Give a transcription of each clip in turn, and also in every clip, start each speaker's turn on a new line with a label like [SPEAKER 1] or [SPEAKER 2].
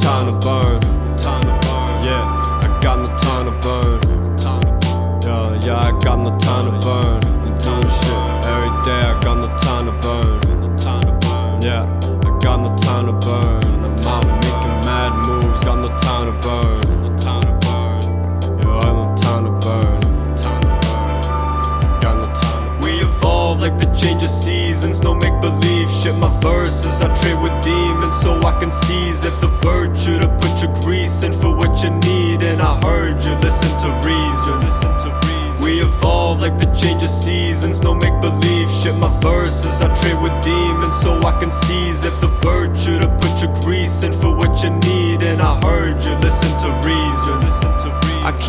[SPEAKER 1] time to burn. Time to burn. Yeah, I got no time to burn. Time to burn. Yeah, yeah, I got no time to burn. I'm doing shit every day. I got no time to burn. No time to burn. Yeah, I got no time to burn. I'm out making mad moves. Got no time to burn. Change of seasons, no make believe shit. My verses, I trade with demons so I can seize it. The virtue to put your grease in for what you need. And I heard you listen to reason. Listen to reason. We evolve like the change of seasons, no make believe shit. My verses, I trade with demons so I can seize it. The virtue to put your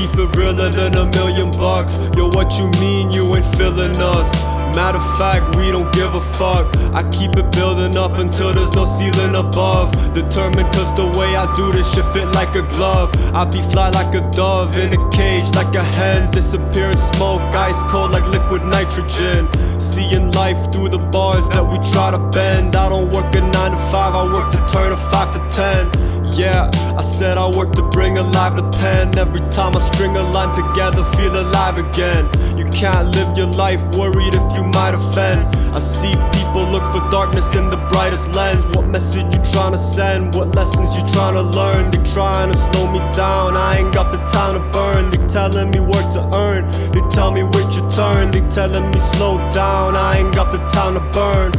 [SPEAKER 1] keep it realer than a million bucks. Yo, what you mean you ain't feeling us? Matter of fact, we don't give a fuck. I keep it building up until there's no ceiling above. Determined cause the way I do this shit fit like a glove. I be fly like a dove in a cage like a hen. Disappear in smoke, ice cold like liquid nitrogen. Seeing life through the bars that we try to bend. I don't work a 9 to 5, I work to turn a 5 to 10. Yeah, I said I work to bring alive the pen. Every time I string a line together, feel alive again. You can't live your life worried if you might offend. I see people look for darkness in the brightest lens. What message you trying to send? What lessons you trying to learn? They trying to slow me down, I ain't got the time to burn. They telling me work to earn. They tell me wait your turn. They telling me slow down, I ain't got the time to burn.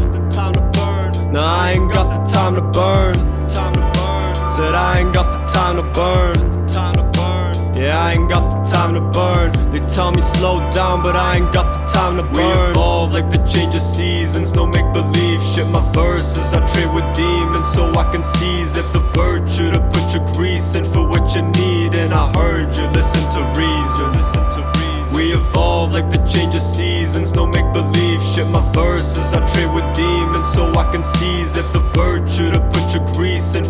[SPEAKER 1] Nah, I ain't got the time to burn Said I ain't got the time to burn. Time to burn. Yeah, I ain't got the time to burn. They tell me slow down, but I ain't got the time to burn. We evolve like the change of seasons, no make believe shit. My verses, I trade with demons so I can seize it. The virtue to put your grease in for what you need. And I heard you listen to reason. Listen to reason. We evolve like the change of seasons, no make believe shit. My verses, I trade with demons so I can seize it. The virtue to put your grease in